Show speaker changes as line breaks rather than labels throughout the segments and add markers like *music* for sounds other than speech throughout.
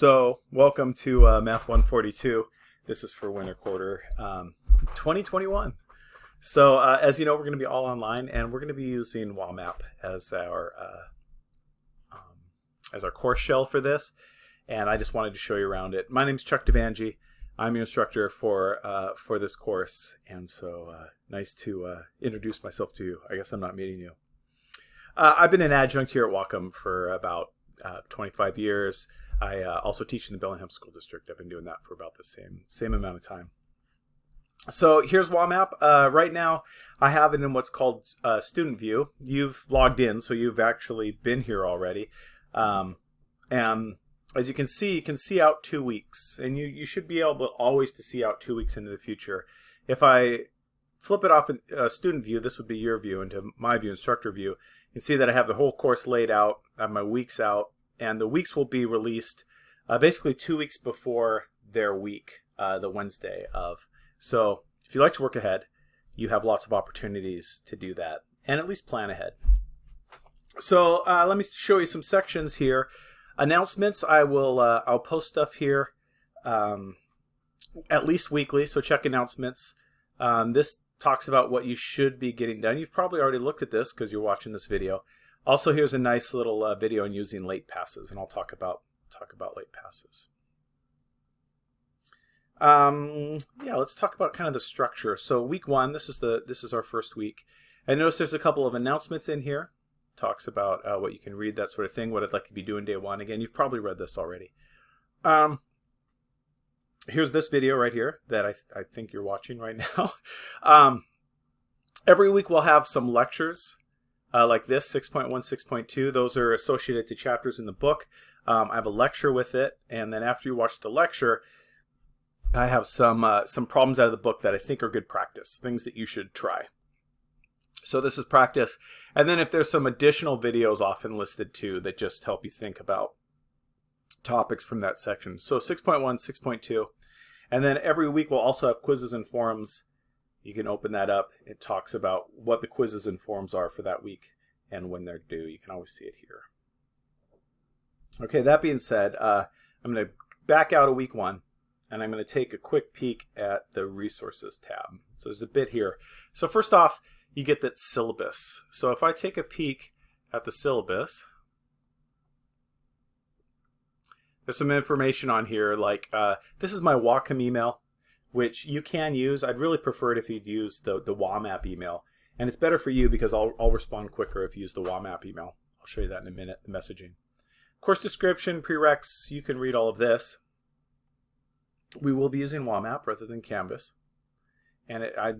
So, welcome to uh, Math 142. This is for winter quarter um, 2021. So, uh, as you know, we're going to be all online, and we're going to be using WAMAP as our uh, um, as our course shell for this. And I just wanted to show you around it. My name is Chuck Devangi. I'm your instructor for uh, for this course, and so uh, nice to uh, introduce myself to you. I guess I'm not meeting you. I've been an adjunct here at Whatcom for about 25 years. I uh, also teach in the Bellingham School District. I've been doing that for about the same same amount of time. So here's WAMAP. Uh, right now, I have it in what's called uh, Student View. You've logged in, so you've actually been here already. Um, and as you can see, you can see out two weeks, and you, you should be able always to see out two weeks into the future. If I flip it off in uh, Student View, this would be your view, into my view, Instructor View, you can see that I have the whole course laid out, I have my weeks out, and the weeks will be released uh, basically two weeks before their week, uh, the Wednesday of. So if you like to work ahead, you have lots of opportunities to do that and at least plan ahead. So uh, let me show you some sections here. Announcements, I will uh, I'll post stuff here um, at least weekly, so check announcements. Um, this talks about what you should be getting done. You've probably already looked at this because you're watching this video. Also, here's a nice little uh, video on using late passes, and I'll talk about talk about late passes. Um, yeah, let's talk about kind of the structure. So week one, this is the this is our first week. I notice there's a couple of announcements in here. Talks about uh, what you can read, that sort of thing. What I'd like to be doing day one. Again, you've probably read this already. Um, here's this video right here that I, I think you're watching right *laughs* now. um, every week we'll have some lectures uh, like this, 6.1, 6.2. Those are associated to chapters in the book. Um, I have a lecture with it, and then after you watch the lecture, I have some uh, some problems out of the book that I think are good practice, things that you should try. So this is practice. And then if there's some additional videos often listed too that just help you think about topics from that section. So 6.1, 6.2. And then every week we'll also have quizzes and forums you can open that up. It talks about what the quizzes and forms are for that week and when they're due. You can always see it here. Okay, that being said, uh, I'm going to back out of week one and I'm going to take a quick peek at the resources tab. So there's a bit here. So first off, you get that syllabus. So if I take a peek at the syllabus, there's some information on here like uh, this is my Whatcom email which you can use. I'd really prefer it if you'd use the, the WAMAP email. And it's better for you because I'll, I'll respond quicker if you use the WAMAP email. I'll show you that in a minute, the messaging. Course description, prereqs, you can read all of this. We will be using WAMAP rather than Canvas. And it, I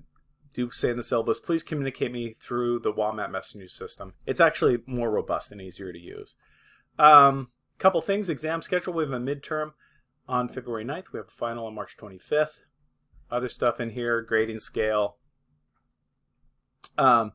do say in the syllabus, please communicate me through the WAMAP messaging system. It's actually more robust and easier to use. Um, couple things, exam schedule, we have a midterm on February 9th. We have a final on March 25th other stuff in here, grading scale. Um,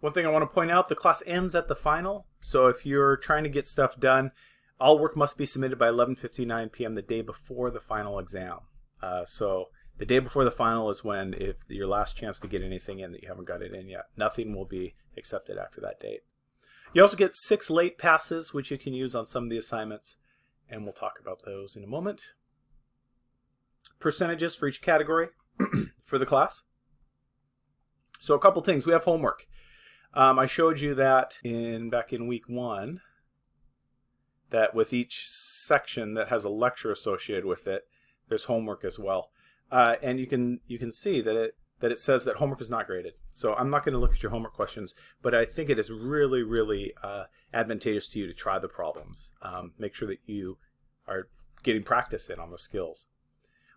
one thing I want to point out, the class ends at the final. So if you're trying to get stuff done, all work must be submitted by 11.59 p.m. the day before the final exam. Uh, so the day before the final is when if your last chance to get anything in that you haven't got it in yet. Nothing will be accepted after that date. You also get six late passes, which you can use on some of the assignments, and we'll talk about those in a moment percentages for each category *clears throat* for the class. So a couple things. We have homework. Um, I showed you that in back in week one, that with each section that has a lecture associated with it, there's homework as well. Uh, and you can you can see that it that it says that homework is not graded. So I'm not going to look at your homework questions, but I think it is really, really uh, advantageous to you to try the problems. Um, make sure that you are getting practice in on the skills.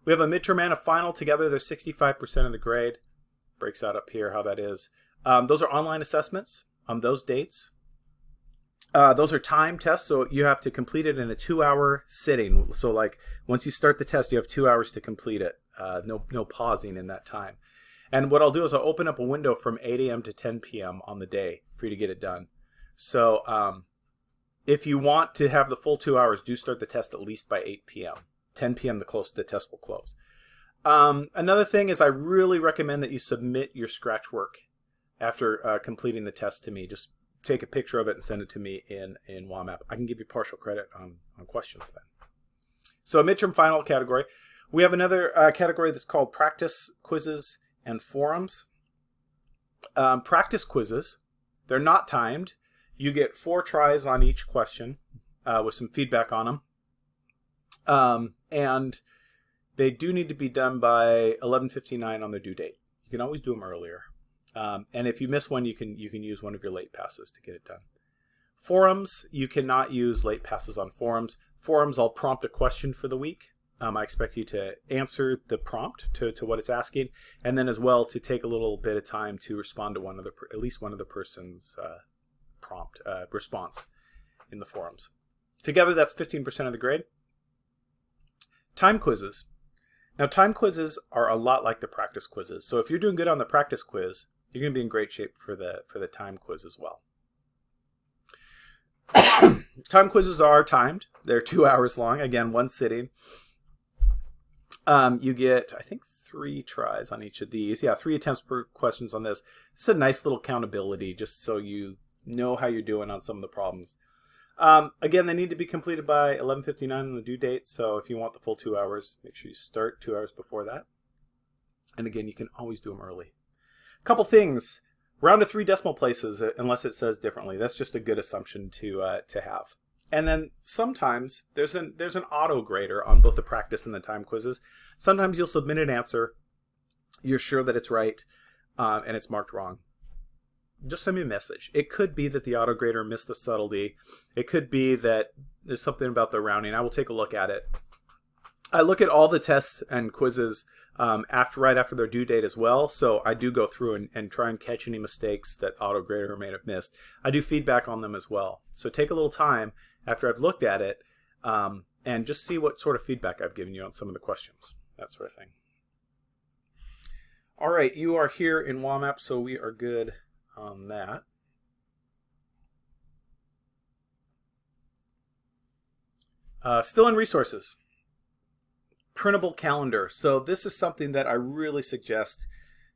We have a midterm and a final together. They're 65% of the grade. Breaks out up here how that is. Um, those are online assessments on those dates. Uh, those are time tests, so you have to complete it in a two-hour sitting. So like once you start the test, you have two hours to complete it. Uh, no, no pausing in that time. And what I'll do is I'll open up a window from 8 a.m. to 10 p.m. on the day for you to get it done. So um, if you want to have the full two hours, do start the test at least by 8 p.m. 10 p.m. the close the test will close. Um, another thing is I really recommend that you submit your scratch work after uh, completing the test to me. Just take a picture of it and send it to me in, in WAMAP. I can give you partial credit on, on questions then. So midterm final category. We have another uh, category that's called practice quizzes and forums. Um, practice quizzes, they're not timed. You get four tries on each question uh, with some feedback on them. Um, and they do need to be done by 11:59 on their due date. You can always do them earlier. Um, and if you miss one, you can you can use one of your late passes to get it done. Forums, you cannot use late passes on forums. Forums, I'll prompt a question for the week. Um, I expect you to answer the prompt to, to what it's asking, and then as well to take a little bit of time to respond to one of the at least one of the person's uh, prompt uh, response in the forums. Together, that's 15% of the grade. Time quizzes. Now, time quizzes are a lot like the practice quizzes. So if you're doing good on the practice quiz, you're going to be in great shape for the for the time quiz as well. *coughs* time quizzes are timed. They're two *laughs* hours long. Again, one sitting. Um, you get, I think, three tries on each of these. Yeah, three attempts per questions on this. It's a nice little accountability just so you know how you're doing on some of the problems. Um, again, they need to be completed by 11.59 on the due date, so if you want the full two hours, make sure you start two hours before that. And again, you can always do them early. A couple things. Round to three decimal places, uh, unless it says differently. That's just a good assumption to uh, to have. And then sometimes there's an there's an auto grader on both the practice and the time quizzes. Sometimes you'll submit an answer, you're sure that it's right, um, and it's marked wrong. Just send me a message. It could be that the auto grader missed the subtlety. It could be that there's something about the rounding. I will take a look at it. I look at all the tests and quizzes um, after right after their due date as well. So I do go through and, and try and catch any mistakes that AutoGrader may have missed. I do feedback on them as well. So take a little time after I've looked at it um, and just see what sort of feedback I've given you on some of the questions, that sort of thing. All right, you are here in WAMAP, so we are good on that. Uh, still in resources printable calendar. So this is something that I really suggest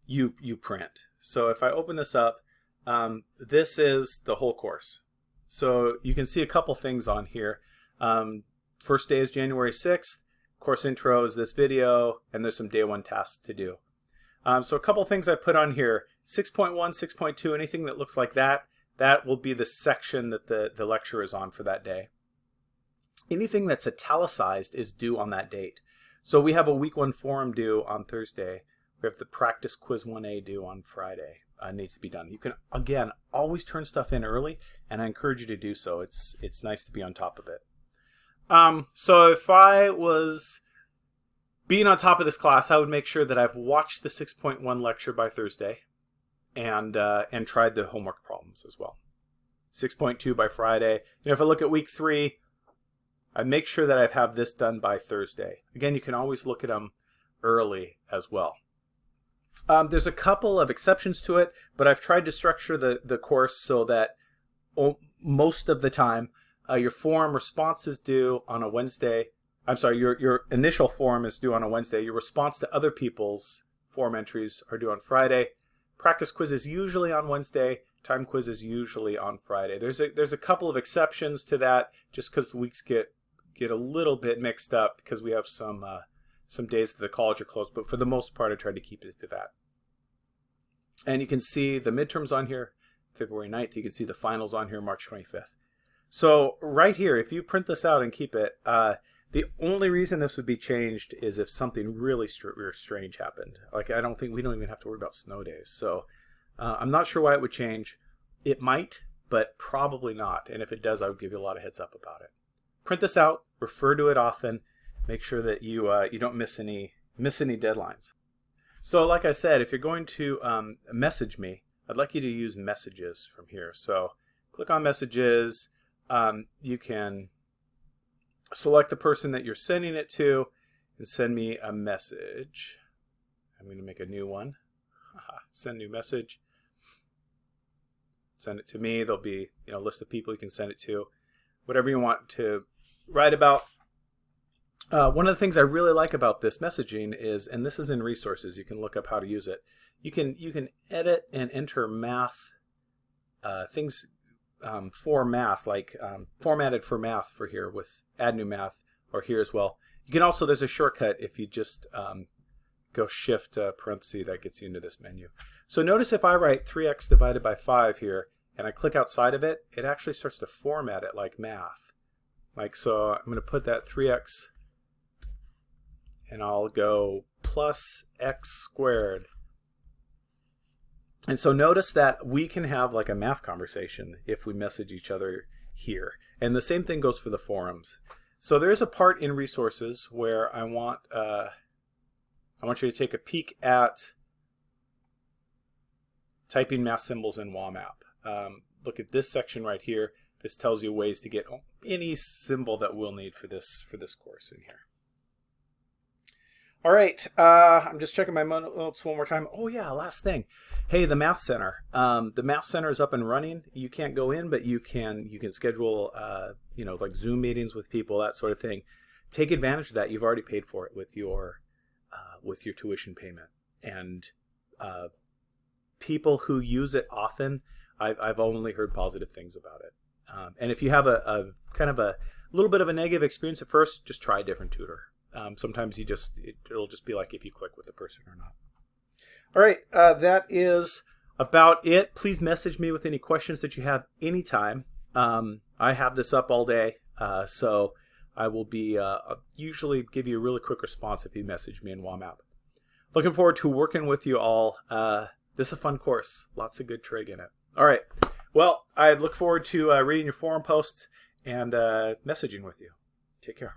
you you print. So if I open this up, um, this is the whole course. So you can see a couple things on here. Um, first day is January 6th. Course intro is this video, and there's some day one tasks to do. Um, so a couple things I put on here, 6.1, 6.2, anything that looks like that, that will be the section that the, the lecture is on for that day. Anything that's italicized is due on that date. So we have a week one forum due on Thursday. We have the practice quiz 1A due on Friday. Uh, needs to be done. You can again always turn stuff in early, and I encourage you to do so. It's it's nice to be on top of it. Um, so if I was being on top of this class, I would make sure that I've watched the 6.1 lecture by Thursday, and uh, and tried the homework problems as well. 6.2 by Friday. You know, if I look at week three, I make sure that I have this done by Thursday. Again, you can always look at them early as well. Um, there's a couple of exceptions to it, but I've tried to structure the, the course so that most of the time uh, your forum response is due on a Wednesday. I'm sorry, your, your initial forum is due on a Wednesday. Your response to other people's forum entries are due on Friday. Practice quiz is usually on Wednesday. Time quiz is usually on Friday. There's a, there's a couple of exceptions to that just because the weeks get get a little bit mixed up because we have some uh, some days that the college are closed, but for the most part, I tried to keep it to that. And you can see the midterms on here, February 9th. You can see the finals on here, March 25th. So right here, if you print this out and keep it, uh, the only reason this would be changed is if something really strange happened. Like I don't think we don't even have to worry about snow days. So uh, I'm not sure why it would change. It might, but probably not. And if it does, I would give you a lot of heads up about it print this out, refer to it often, make sure that you uh, you don't miss any miss any deadlines. So like I said, if you're going to um, message me, I'd like you to use messages from here. So click on messages. Um, you can select the person that you're sending it to and send me a message. I'm going to make a new one. send new message. Send it to me. There'll be you know a list of people you can send it to. Whatever you want to write about. Uh, one of the things I really like about this messaging is, and this is in resources, you can look up how to use it. You can you can edit and enter math uh, things um, for math, like um, formatted for math for here with add new math, or here as well. You can also, there's a shortcut if you just um, go shift uh, parenthesis, that gets you into this menu. So notice if I write 3x divided by 5 here, and I click outside of it, it actually starts to format it like math. Like so, I'm going to put that 3x, and I'll go plus x squared. And so notice that we can have like a math conversation if we message each other here. And the same thing goes for the forums. So there is a part in resources where I want uh, I want you to take a peek at typing math symbols in WAMAP. Um, look at this section right here. This tells you ways to get any symbol that we'll need for this for this course in here. All right, uh, I'm just checking my notes one more time. Oh yeah, last thing. Hey, the Math Center. Um, the Math Center is up and running. You can't go in, but you can you can schedule uh, you know like Zoom meetings with people, that sort of thing. Take advantage of that. You've already paid for it with your uh, with your tuition payment, and uh, people who use it often, I've, I've only heard positive things about it. Um, and if you have a, a kind of a little bit of a negative experience at first, just try a different tutor. Um, sometimes you just it, will just be like if you click with the person or not. All right, uh, that is about it. Please message me with any questions that you have anytime. Um, I have this up all day, uh, so I will be uh, usually give you a really quick response if you message me in WAMAP. Looking forward to working with you all. Uh, this is a fun course. Lots of good trig in it. All right. Well, I look forward to uh, reading your forum posts and uh, messaging with you. Take care.